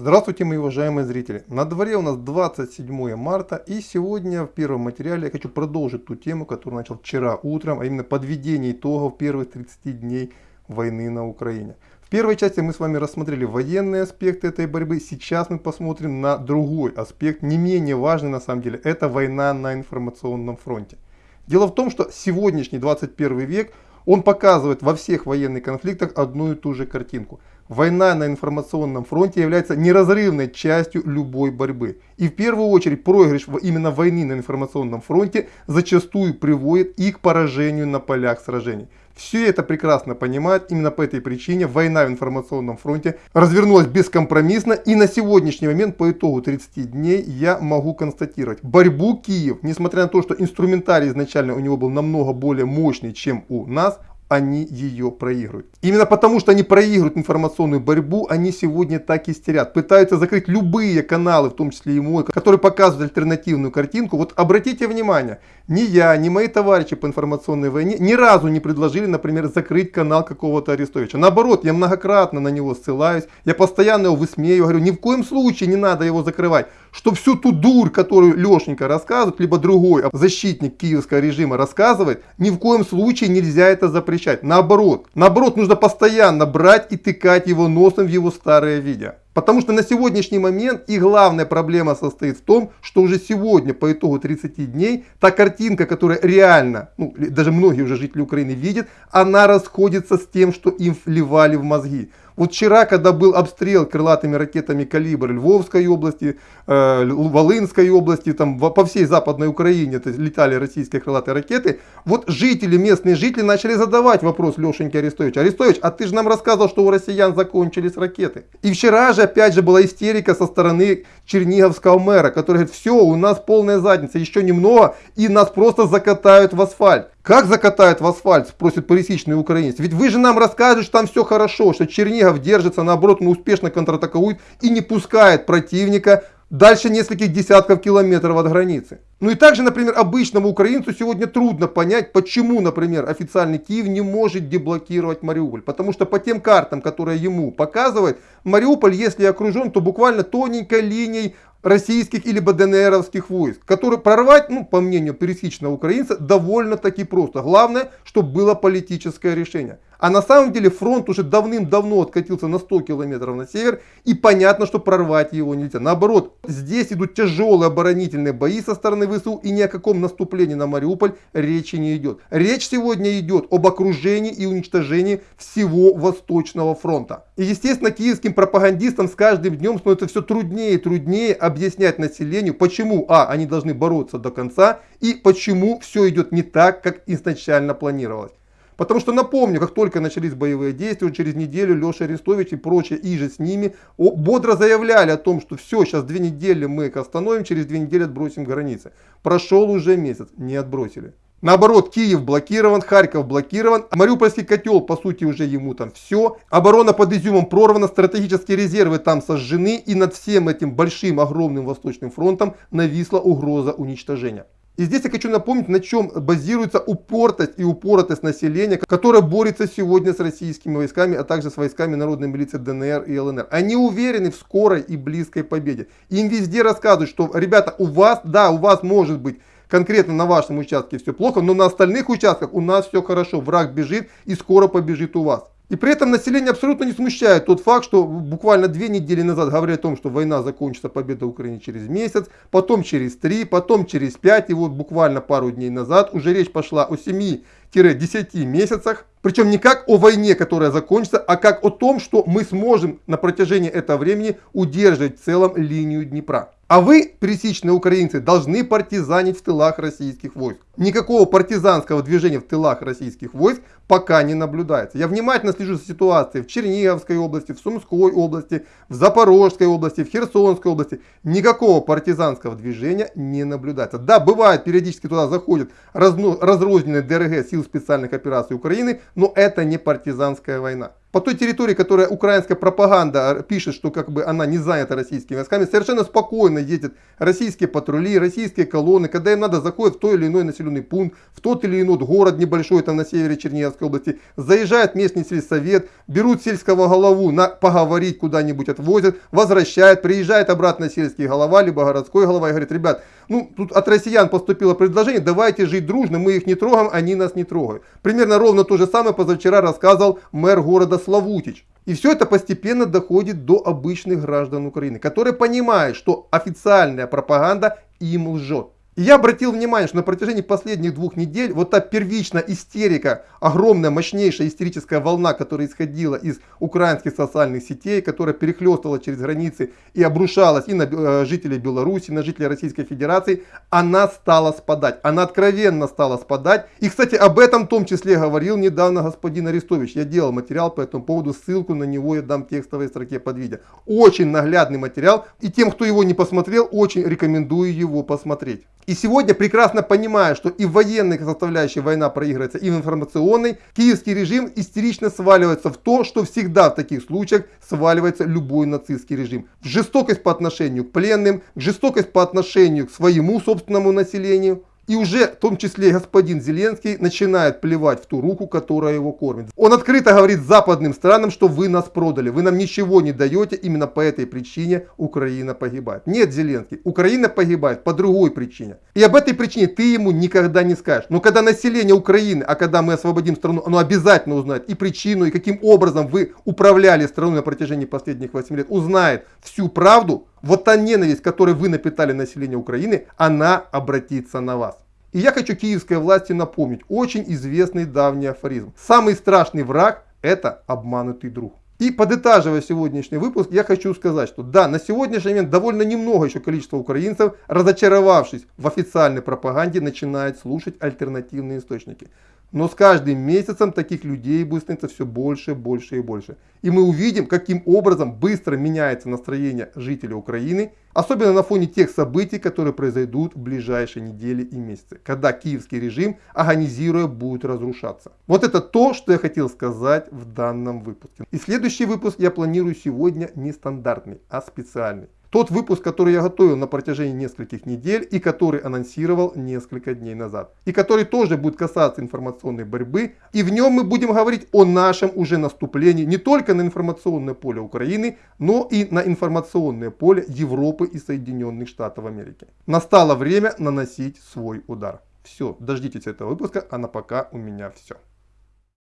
Здравствуйте, мои уважаемые зрители! На дворе у нас 27 марта и сегодня в первом материале я хочу продолжить ту тему, которую начал вчера утром, а именно подведение итогов первых 30 дней войны на Украине. В первой части мы с вами рассмотрели военные аспекты этой борьбы, сейчас мы посмотрим на другой аспект, не менее важный на самом деле, это война на информационном фронте. Дело в том, что сегодняшний 21 век, он показывает во всех военных конфликтах одну и ту же картинку – Война на информационном фронте является неразрывной частью любой борьбы. И в первую очередь проигрыш именно войны на информационном фронте зачастую приводит и к поражению на полях сражений. Все это прекрасно понимают, именно по этой причине война в информационном фронте развернулась бескомпромиссно и на сегодняшний момент по итогу 30 дней я могу констатировать, борьбу Киев, несмотря на то, что инструментарий изначально у него был намного более мощный, чем у нас, они ее проигрывают. Именно потому, что они проигрывают информационную борьбу, они сегодня так истерят. Пытаются закрыть любые каналы, в том числе и мой, которые показывают альтернативную картинку. Вот обратите внимание, ни я, ни мои товарищи по информационной войне ни разу не предложили, например, закрыть канал какого-то Арестовича. Наоборот, я многократно на него ссылаюсь, я постоянно его высмеиваю, говорю, ни в коем случае не надо его закрывать. Что всю ту дурь, которую Лешенька рассказывает, либо другой защитник киевского режима рассказывает, ни в коем случае нельзя это запрещать. Наоборот, наоборот, нужно постоянно брать и тыкать его носом в его старые видео. Потому что на сегодняшний момент и главная проблема состоит в том, что уже сегодня по итогу 30 дней та картинка, которая реально, ну, даже многие уже жители Украины видят, она расходится с тем, что им вливали в мозги. Вот вчера, когда был обстрел крылатыми ракетами «Калибр» Львовской области, э, Волынской области, там по всей Западной Украине то есть, летали российские крылатые ракеты, вот жители, местные жители начали задавать вопрос Лешеньке Арестовичу. Арестович, а ты же нам рассказывал, что у россиян закончились ракеты. И вчера же опять же была истерика со стороны черниговского мэра, который говорит, все, у нас полная задница, еще немного, и нас просто закатают в асфальт. Как закатают в асфальт, спросит пересечный украинец. Ведь вы же нам расскажете, что там все хорошо, что Чернигов держится, наоборот, он успешно контратакует и не пускает противника дальше нескольких десятков километров от границы. Ну и также, например, обычному украинцу сегодня трудно понять, почему, например, официальный Киев не может деблокировать Мариуполь. Потому что по тем картам, которые ему показывают, Мариуполь, если окружен, то буквально тоненькой линией российских или ДНРовских войск, которые прорвать, ну, по мнению пересечного украинца, довольно-таки просто. Главное, чтобы было политическое решение. А на самом деле фронт уже давным-давно откатился на 100 километров на север, и понятно, что прорвать его нельзя. Наоборот, здесь идут тяжелые оборонительные бои со стороны ВСУ, и ни о каком наступлении на Мариуполь речи не идет. Речь сегодня идет об окружении и уничтожении всего Восточного фронта. И естественно, киевским пропагандистам с каждым днем становится все труднее и труднее объяснять населению, почему, а, они должны бороться до конца, и почему все идет не так, как изначально планировалось. Потому что напомню, как только начались боевые действия, через неделю Леша Арестович и прочие и же с ними бодро заявляли о том, что все, сейчас две недели мы их остановим, через две недели отбросим границы. Прошел уже месяц, не отбросили. Наоборот, Киев блокирован, Харьков блокирован, Мариупольский котел, по сути, уже ему там все. Оборона под Изюмом прорвана, стратегические резервы там сожжены, и над всем этим большим, огромным Восточным фронтом нависла угроза уничтожения. И здесь я хочу напомнить, на чем базируется упортость и упоротость населения, которое борется сегодня с российскими войсками, а также с войсками народной милиции ДНР и ЛНР. Они уверены в скорой и близкой победе. Им везде рассказывают, что, ребята, у вас, да, у вас может быть конкретно на вашем участке все плохо, но на остальных участках у нас все хорошо. Враг бежит и скоро побежит у вас. И при этом население абсолютно не смущает тот факт, что буквально две недели назад говорили о том, что война закончится, победа Украины через месяц, потом через три, потом через пять, и вот буквально пару дней назад уже речь пошла о 7-10 месяцах. Причем не как о войне, которая закончится, а как о том, что мы сможем на протяжении этого времени удерживать в целом линию Днепра. А вы, пересечные украинцы, должны партизанить в тылах российских войск. Никакого партизанского движения в тылах российских войск пока не наблюдается. Я внимательно слежу за ситуацией в Черниговской области, в Сумской области, в Запорожской области, в Херсонской области. Никакого партизанского движения не наблюдается. Да, бывает, периодически туда заходят разрозненные ДРГ сил специальных операций Украины, но это не партизанская война. по той территории, которая украинская пропаганда пишет, что как бы она не занята российскими войсками, совершенно спокойно ездят российские патрули, российские колонны, когда им надо заходят в той или иной населенный пункт, в тот или иной город небольшой там на севере Черниговской области, заезжает местный сельсовет, берут сельского голову на поговорить куда-нибудь отвозят, возвращают, приезжает обратно сельский голова, либо городской голова и говорит, ребят, ну тут от россиян поступило предложение, давайте жить дружно, мы их не трогаем, они нас не трогают. Примерно ровно то же самое позавчера рассказывал мэр города Славутич. И все это постепенно доходит до обычных граждан Украины, которые понимают, что официальная пропаганда им лжет. И я обратил внимание, что на протяжении последних двух недель вот та первичная истерика, огромная, мощнейшая истерическая волна, которая исходила из украинских социальных сетей, которая перехлестывала через границы и обрушалась и на э, жителей Беларуси, на жителей Российской Федерации, она стала спадать. Она откровенно стала спадать. И, кстати, об этом в том числе говорил недавно господин Арестович. Я делал материал по этому поводу, ссылку на него я дам в текстовой строке под видео. Очень наглядный материал. И тем, кто его не посмотрел, очень рекомендую его посмотреть. И сегодня, прекрасно понимая, что и в военной составляющей война проигрывается, и в информационной, киевский режим истерично сваливается в то, что всегда в таких случаях сваливается любой нацистский режим. В жестокость по отношению к пленным, жестокость по отношению к своему собственному населению, и уже, в том числе, господин Зеленский начинает плевать в ту руку, которая его кормит. Он открыто говорит западным странам, что вы нас продали, вы нам ничего не даете, именно по этой причине Украина погибает. Нет, Зеленский, Украина погибает по другой причине. И об этой причине ты ему никогда не скажешь. Но когда население Украины, а когда мы освободим страну, оно обязательно узнает и причину, и каким образом вы управляли страной на протяжении последних 8 лет, узнает всю правду, вот та ненависть, которой вы напитали население Украины, она обратится на вас. И я хочу киевской власти напомнить очень известный давний афоризм. Самый страшный враг это обманутый друг. И подытаживая сегодняшний выпуск, я хочу сказать, что да, на сегодняшний момент довольно немного еще количество украинцев, разочаровавшись в официальной пропаганде, начинает слушать альтернативные источники. Но с каждым месяцем таких людей будет становиться все больше, больше и больше. И мы увидим, каким образом быстро меняется настроение жителей Украины, особенно на фоне тех событий, которые произойдут в ближайшие недели и месяцы, когда киевский режим, агонизируя, будет разрушаться. Вот это то, что я хотел сказать в данном выпуске. И следующий выпуск я планирую сегодня не стандартный, а специальный. Тот выпуск, который я готовил на протяжении нескольких недель и который анонсировал несколько дней назад. И который тоже будет касаться информационной борьбы. И в нем мы будем говорить о нашем уже наступлении не только на информационное поле Украины, но и на информационное поле Европы и Соединенных Штатов Америки. Настало время наносить свой удар. Все, дождитесь этого выпуска, а на пока у меня все.